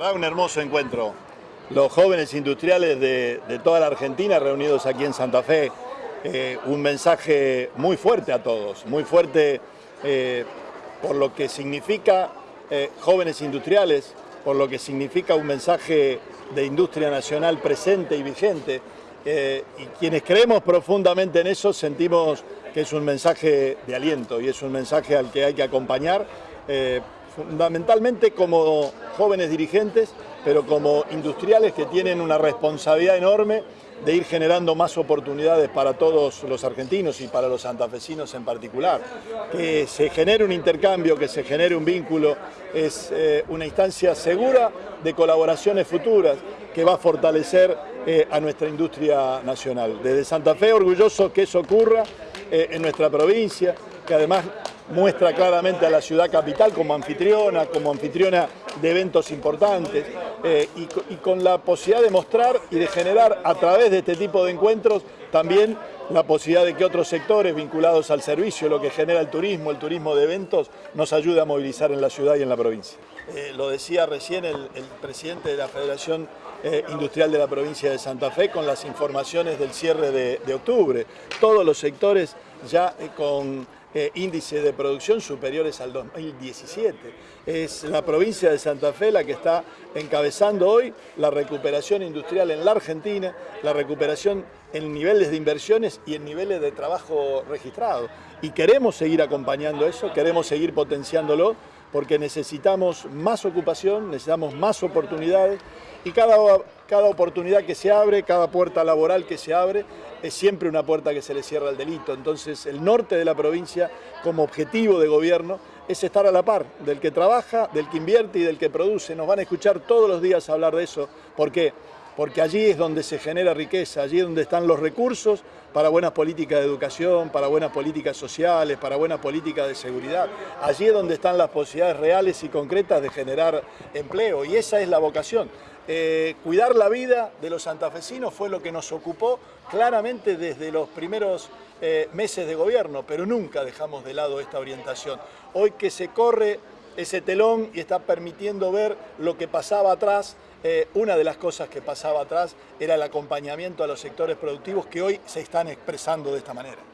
La un hermoso encuentro. Los jóvenes industriales de, toda la Argentina reunidos aquí en Santa Fe, eh, un mensaje muy fuerte a todos, muy fuerte eh, por lo que significa eh, jóvenes industriales, por lo que significa un mensaje de industria nacional presente y vigente. y quienes creemos profundamente en eso sentimos que es un mensaje de aliento y es un mensaje al que hay que acompañar fundamentalmente como jóvenes dirigentes, pero como industriales que tienen una responsabilidad enorme de ir generando más oportunidades para todos los argentinos y para los santafesinos en particular. Que se genere un intercambio, que se genere un vínculo, es eh, una instancia segura de colaboraciones futuras que va a fortalecer eh, a nuestra industria nacional. Desde Santa Fe, orgulloso que eso ocurra eh, en nuestra provincia, que además muestra claramente a la ciudad capital como anfitriona, como anfitriona de eventos importantes eh, y, con la posibilidad de mostrar y de generar a través de este tipo de encuentros también la posibilidad de que otros sectores vinculados al servicio, lo que genera el turismo, el turismo de eventos, nos ayude a movilizar en la ciudad y en la provincia. Eh, lo decía recién el, presidente de la Federación eh, Industrial de la provincia de Santa Fe con las informaciones del cierre de, de octubre. Todos los sectores ya con eh, índices de producción superiores al 2017. Es la provincia de Santa Fe la que está encabezando hoy la recuperación industrial en la Argentina, la recuperación en niveles de inversiones y en niveles de trabajo registrado. Y queremos seguir acompañando eso, queremos seguir potenciándolo, porque necesitamos más ocupación, necesitamos más oportunidades y cada, cada oportunidad que se abre, cada puerta laboral que se abre, es siempre una puerta que se le cierra al delito. Entonces el norte de la provincia como objetivo de gobierno es estar a la par del que trabaja, del que invierte y del que produce. Nos van a escuchar todos los días hablar de eso. ¿Por qué? Porque allí es donde se genera riqueza, allí es donde están los recursos para buenas políticas de educación, para buenas políticas sociales, para buenas políticas de seguridad. Allí es donde están las posibilidades reales y concretas de generar empleo y esa es la vocación. Eh, cuidar la vida de los santafesinos fue lo que nos ocupó claramente desde los primeros eh, meses de gobierno, pero nunca dejamos de lado esta orientación. Hoy que se corre ese telón y está permitiendo ver lo que pasaba atrás, eh, una de las cosas que pasaba atrás era el acompañamiento a los sectores productivos que hoy se están expresando de esta manera.